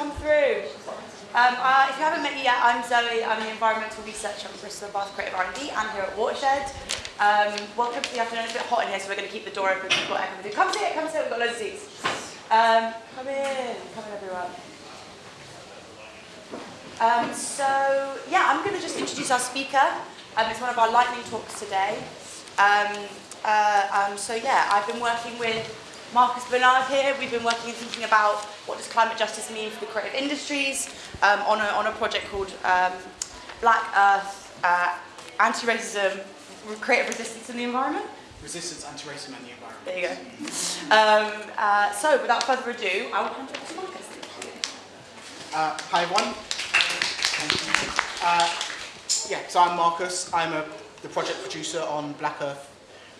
come through. Um, uh, if you haven't met me yet, I'm Zoe. I'm the environmental researcher at Bristol Bath Creative R&D and here at Watershed. Um, welcome to the afternoon. It's a bit hot in here, so we're going to keep the door open. We've got everything. Come sit, come sit. We've got loads of seats. Um, come in, come in, everyone. Um, so, yeah, I'm going to just introduce our speaker. Um, it's one of our lightning talks today. Um, uh, um, so, yeah, I've been working with Marcus Bernard here. We've been working and thinking about what does climate justice mean for the creative industries um, on, a, on a project called um, Black Earth, uh, Anti-Racism, Creative Resistance in the Environment. Resistance, anti-racism and the environment. There you go. Um, uh, so without further ado, I will hand over to Marcus. Uh, hi everyone. Uh, yeah, so I'm Marcus. I'm a, the project producer on Black Earth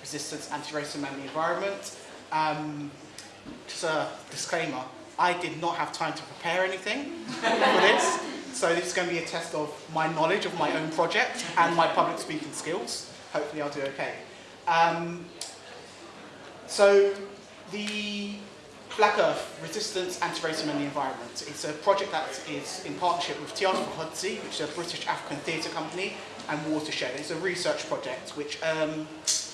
Resistance, Anti-Racism and the Environment. Um, just a disclaimer, I did not have time to prepare anything for this, so this is going to be a test of my knowledge of my own project and my public speaking skills. Hopefully I'll do okay. Um, so the Black Earth, Resistance, Anti-Racism and the Environment. It's a project that is in partnership with Tiata Fahodzi, which is a British African theatre company, and Watershed. It's a research project which um,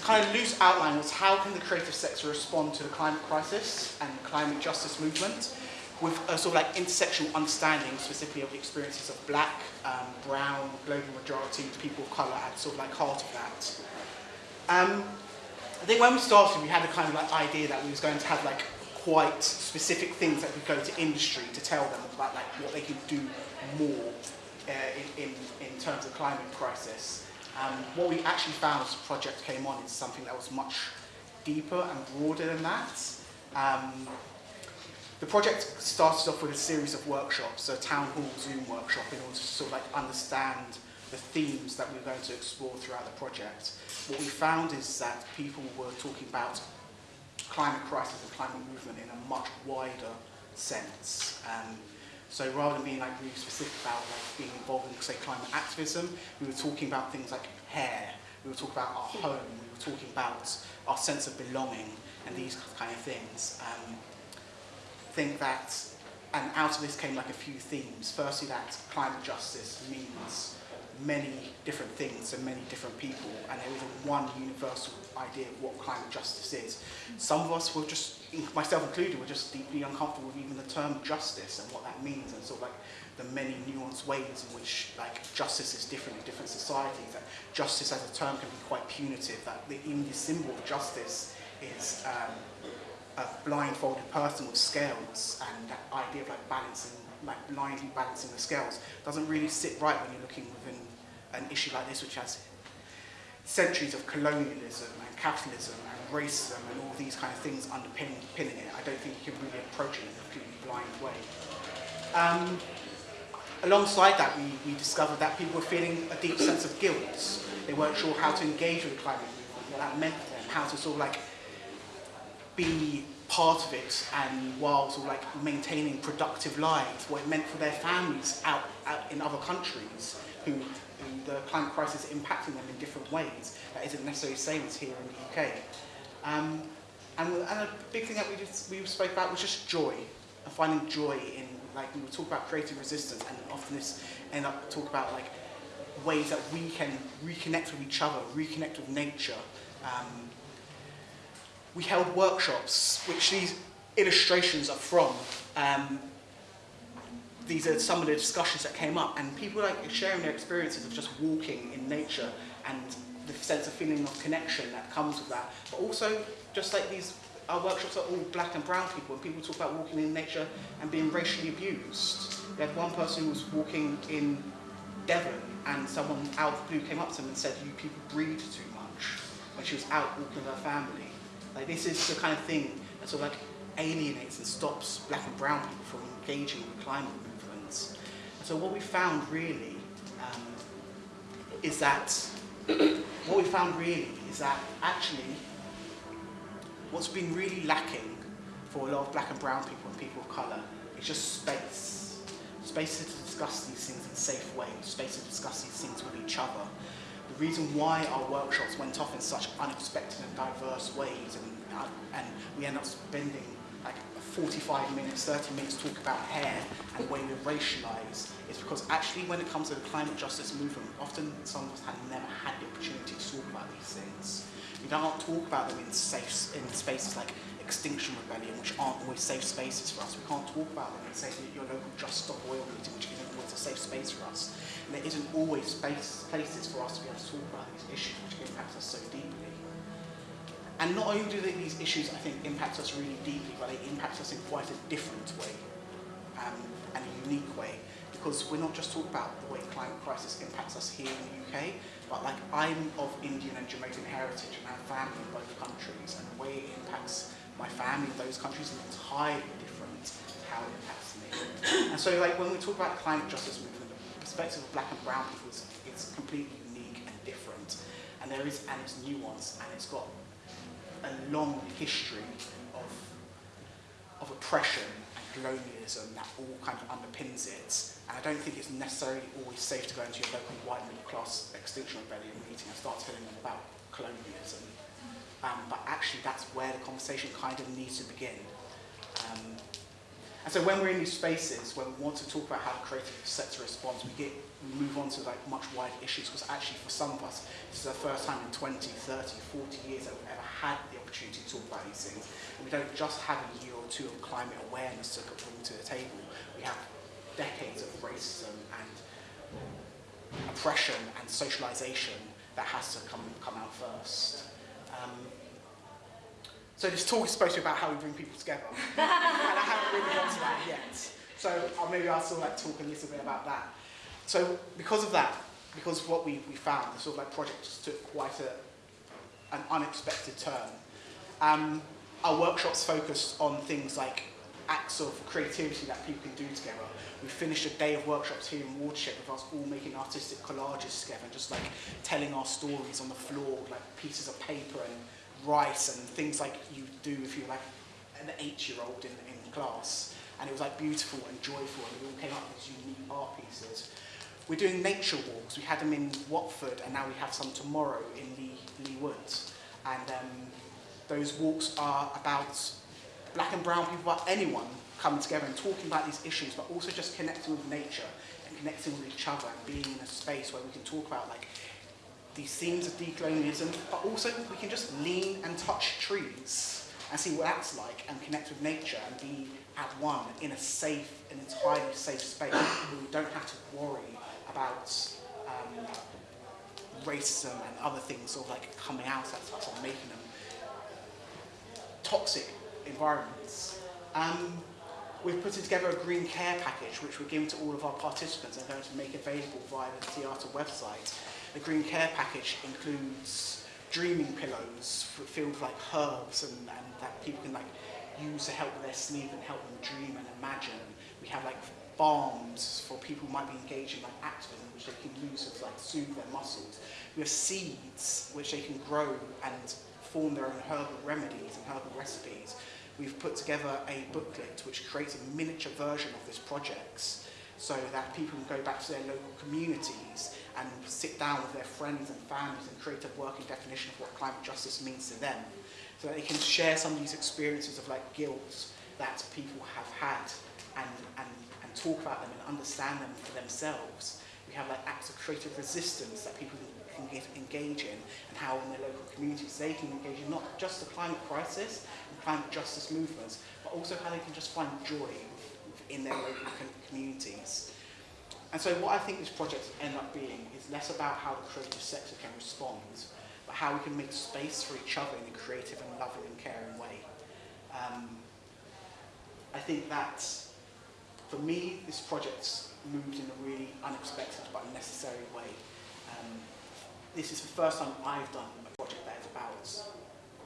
kind of loose outline was how can the creative sector respond to the climate crisis and climate justice movement with a sort of like intersectional understanding specifically of the experiences of black, um, brown, global majority, people of colour at sort of like heart of that. Um, I think when we started we had a kind of like idea that we was going to have like quite specific things that could go to industry to tell them about like what they could do more uh, in, in, in terms of climate crisis. Um, what we actually found as the project came on is something that was much deeper and broader than that. Um, the project started off with a series of workshops, a town hall Zoom workshop in order to sort of like understand the themes that we were going to explore throughout the project. What we found is that people were talking about climate crisis and climate movement in a much wider sense. Um, So rather than being like really specific about like being involved in say climate activism, we were talking about things like hair, we were talking about our home, we were talking about our sense of belonging and these kind of things. Um, think that, and out of this came like a few themes. Firstly, that climate justice means many different things and many different people and there isn't one universal idea of what climate justice is. Some of us were just, myself included, were just deeply uncomfortable with even the term justice and what that means and sort of like the many nuanced ways in which like justice is different in different societies. That justice as a term can be quite punitive, that the, even the symbol of justice is um, a blindfolded person with scales and that idea of like balancing like blindly balancing the scales doesn't really sit right when you're looking within an issue like this which has centuries of colonialism and capitalism and racism and all these kind of things underpinning it. I don't think you can really approach it in a completely blind way. Um, alongside that, we, we discovered that people were feeling a deep sense of guilt. They weren't sure how to engage with climate movement, what that meant for them, how to sort of like be part of it and while sort of like maintaining productive lives, what it meant for their families out, out in other countries who, the climate crisis is impacting them in different ways that isn't necessarily the same as here in the UK. Um, and, and a big thing that we, we spoke about was just joy and finding joy in, like we would talk about creative resistance and often this end up talk about like ways that we can reconnect with each other, reconnect with nature, um, we held workshops, which these illustrations are from. Um, these are some of the discussions that came up, and people like sharing their experiences of just walking in nature and the sense of feeling of connection that comes with that. But also, just like these, our workshops are all black and brown people, and people talk about walking in nature and being racially abused. We had one person who was walking in Devon, and someone out of the blue came up to them and said, you people breed too much, when she was out walking with her family. Like this is the kind of thing that sort of like alienates and stops black and brown people from engaging with climate movements. And so what we found really um, is that, what we found really is that actually what's been really lacking for a lot of black and brown people and people of colour is just space. Space to discuss these things in safe ways, space to discuss these things with each other, the reason why our workshops went off in such unexpected and diverse ways and, uh, and we end up spending like 45 minutes, 30 minutes talk about hair and the way we racialise is because actually when it comes to the climate justice movement, often some of us have never had the opportunity to talk about these things. We don't talk about them in safe in spaces like Extinction Rebellion, which aren't always safe spaces for us. We can't talk about them in say your local Just Stop Oil meeting, which isn't always a safe space for us. And there isn't always space, places for us to be able to talk about these issues which impact us so deeply. And not only do these issues, I think, impact us really deeply, but they impact us in quite a different way um, and a unique way. Because we're not just talking about the way climate crisis impacts us here in the UK, but like I'm of Indian and Jamaican heritage and have family in both countries, and the way it impacts my family in those countries is entirely different to how it impacts me. And so like when we talk about climate justice movement, the perspective of black and brown people is, is completely unique and different. And there is, and it's nuanced, and it's got a long history of, of oppression and colonialism that all kind of underpins it. And I don't think it's necessarily always safe to go into your local white middle class extinction rebellion meeting and start telling them about colonialism. Um, but actually that's where the conversation kind of needs to begin. Um, and so when we're in these spaces, when we want to talk about how the creative sector responds, we get we move on to like much wider issues because actually for some of us, this is the first time in 20, 30, 40 years that we've ever had the opportunity to talk about these things. And we don't just have a year or two of climate awareness to bring to the table. We have decades of racism and oppression and socialization that has to come, come out first. Um, so this talk is supposed to be about how we bring people together. and I haven't really got to that yet. So uh, maybe I'll still like talk a little bit about that. So because of that, because of what we, we found, the sort of like projects took quite a, an unexpected turn. Um, our workshops focused on things like acts of creativity that people can do together. We finished a day of workshops here in Watershed with us all making artistic collages together, and just like telling our stories on the floor, with like pieces of paper and rice and things like you do if you're like an eight-year-old in, in class. And it was like beautiful and joyful and we all came up with these unique art pieces. We're doing nature walks. We had them in Watford and now we have some tomorrow in Leigh, Leigh Woods. And um, those walks are about black and brown people, but anyone coming together and talking about these issues, but also just connecting with nature and connecting with each other and being in a space where we can talk about like these themes of decolonialism, but also we can just lean and touch trees and see what that's like and connect with nature and be at one in a safe, an entirely safe space where we don't have to worry about um, racism and other things sort of like coming out at us and making them toxic environments. Um, we've put together a green care package which we're giving to all of our participants and going to make available via the theatre website. The green care package includes dreaming pillows filled with like herbs and, and that people can like use to help with their sleep and help them dream and imagine. We have like balms for people who might be engaged in like activism which they can use to like soothe their muscles. We have seeds which they can grow and form their own herbal remedies and herbal recipes. We've put together a booklet which creates a miniature version of this project so that people can go back to their local communities and sit down with their friends and families and create a working definition of what climate justice means to them. So that they can share some of these experiences of like guilt that people have had and, and, and talk about them and understand them for themselves. We have like acts of creative resistance that people can get, engage in and how in their local communities they can engage in not just the climate crisis and climate justice movements, but also how they can just find joy in their local communities. And so what I think this project end up being is less about how the creative sector can respond, but how we can make space for each other in a creative and loving and caring way. Um, I think that, for me, this project moved in a really unexpected but necessary way. Um, this is the first time I've done a project that is about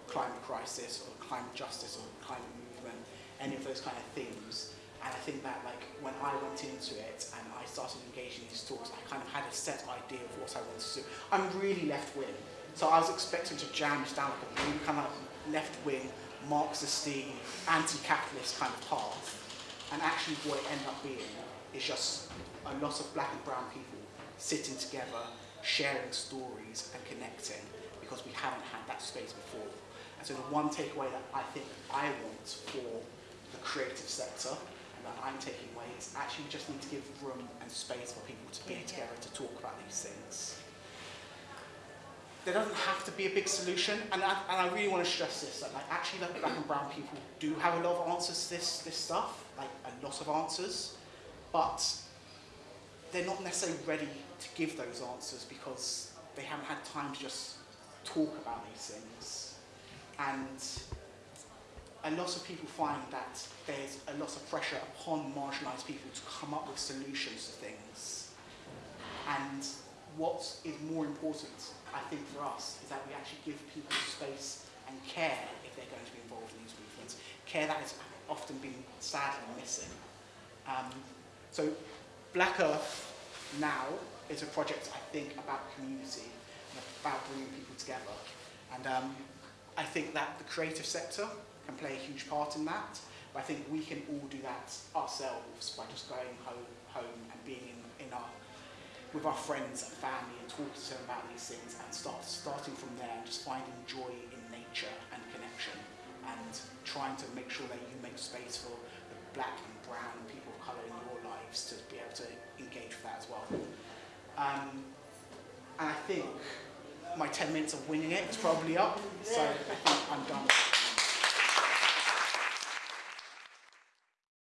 climate crisis or climate justice or climate movement, any of those kind of themes. And I think that like when I went into it and I started engaging these talks, I kind of had a set idea of what I wanted to do. I'm really left wing, so I was expecting to jam down like a really kind of left wing, Marxist, anti-capitalist kind of path. And actually what it ended up being is just a lot of black and brown people sitting together, sharing stories and connecting because we haven't had that space before. And so the one takeaway that I think I want for the creative sector and that I'm taking away is actually we just need to give room and space for people to be Yeah, yeah. together to talk about these things. There doesn't have to be a big solution, and I, and I really want to stress this that like actually like black and brown people do have a lot of answers to this this stuff, like a lot of answers, but they're not necessarily ready to give those answers because they haven't had time to just talk about these things. And a lot of people find that there's a lot of pressure upon marginalised people to come up with solutions to things. And what is more important, I think, for us is that we actually give people space and care if they're going to be involved in these movements. Care that has often been sadly missing. Um, so Black Earth now is a project, I think, about community and about bringing people together. And um, I think that the creative sector can play a huge part in that. But I think we can all do that ourselves by just going home, home and being in, in our, with our friends and family and talking to them about these things and start starting from there and just finding joy in nature and connection and trying to make sure that you make space for black and brown people of colour in your lives to be able to engage with that as well. Um, and I think my 10 minutes of winning it is probably up, so I think I'm done.